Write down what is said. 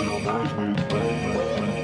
We'll always baby.